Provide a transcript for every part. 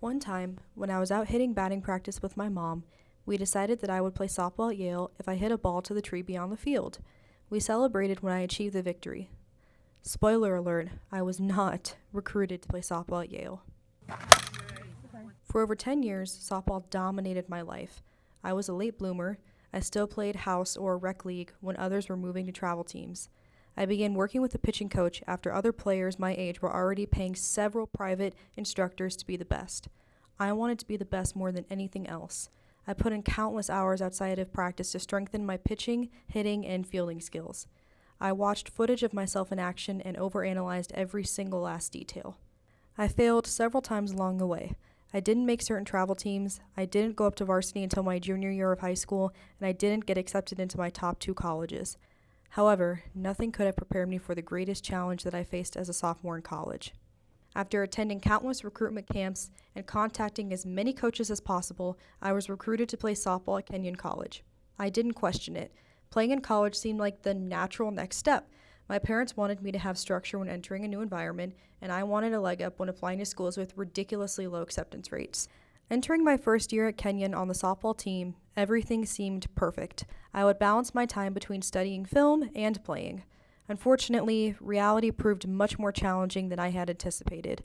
One time, when I was out hitting batting practice with my mom, we decided that I would play softball at Yale if I hit a ball to the tree beyond the field. We celebrated when I achieved the victory. Spoiler alert, I was not recruited to play softball at Yale. For over 10 years, softball dominated my life. I was a late bloomer. I still played house or rec league when others were moving to travel teams. I began working with a pitching coach after other players my age were already paying several private instructors to be the best. I wanted to be the best more than anything else. I put in countless hours outside of practice to strengthen my pitching, hitting, and fielding skills. I watched footage of myself in action and overanalyzed every single last detail. I failed several times along the way. I didn't make certain travel teams, I didn't go up to varsity until my junior year of high school, and I didn't get accepted into my top two colleges. However, nothing could have prepared me for the greatest challenge that I faced as a sophomore in college. After attending countless recruitment camps and contacting as many coaches as possible, I was recruited to play softball at Kenyon College. I didn't question it. Playing in college seemed like the natural next step. My parents wanted me to have structure when entering a new environment, and I wanted a leg up when applying to schools with ridiculously low acceptance rates. Entering my first year at Kenyon on the softball team, everything seemed perfect. I would balance my time between studying film and playing. Unfortunately, reality proved much more challenging than I had anticipated.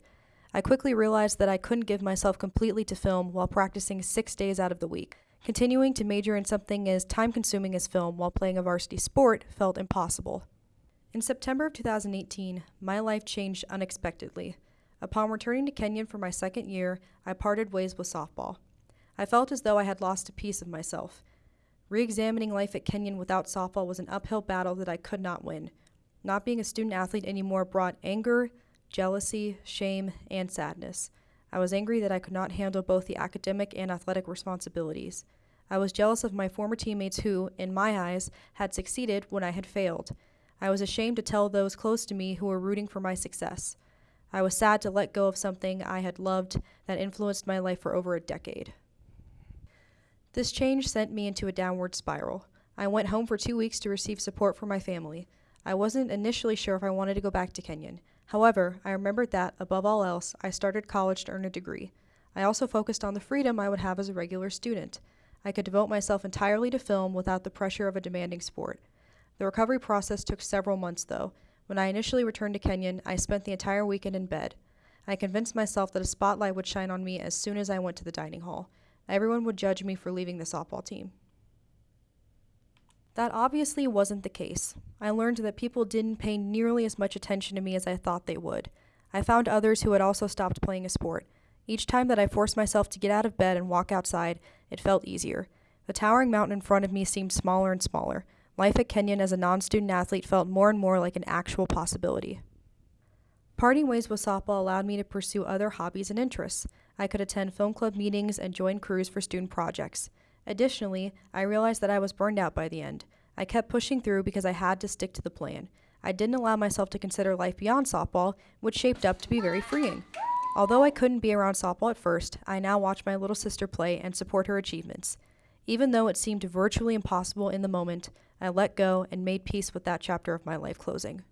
I quickly realized that I couldn't give myself completely to film while practicing six days out of the week. Continuing to major in something as time consuming as film while playing a varsity sport felt impossible. In September of 2018, my life changed unexpectedly. Upon returning to Kenyon for my second year, I parted ways with softball. I felt as though I had lost a piece of myself. Re examining life at Kenyon without softball was an uphill battle that I could not win. Not being a student athlete anymore brought anger, jealousy, shame, and sadness. I was angry that I could not handle both the academic and athletic responsibilities. I was jealous of my former teammates who, in my eyes, had succeeded when I had failed. I was ashamed to tell those close to me who were rooting for my success. I was sad to let go of something I had loved that influenced my life for over a decade. This change sent me into a downward spiral. I went home for two weeks to receive support from my family. I wasn't initially sure if I wanted to go back to Kenyon. However, I remembered that, above all else, I started college to earn a degree. I also focused on the freedom I would have as a regular student. I could devote myself entirely to film without the pressure of a demanding sport. The recovery process took several months, though, when I initially returned to Kenyon, I spent the entire weekend in bed. I convinced myself that a spotlight would shine on me as soon as I went to the dining hall. Everyone would judge me for leaving the softball team. That obviously wasn't the case. I learned that people didn't pay nearly as much attention to me as I thought they would. I found others who had also stopped playing a sport. Each time that I forced myself to get out of bed and walk outside, it felt easier. The towering mountain in front of me seemed smaller and smaller. Life at Kenyon as a non student athlete felt more and more like an actual possibility. Parting ways with softball allowed me to pursue other hobbies and interests. I could attend film club meetings and join crews for student projects. Additionally, I realized that I was burned out by the end. I kept pushing through because I had to stick to the plan. I didn't allow myself to consider life beyond softball, which shaped up to be very freeing. Although I couldn't be around softball at first, I now watch my little sister play and support her achievements. Even though it seemed virtually impossible in the moment, I let go and made peace with that chapter of my life closing.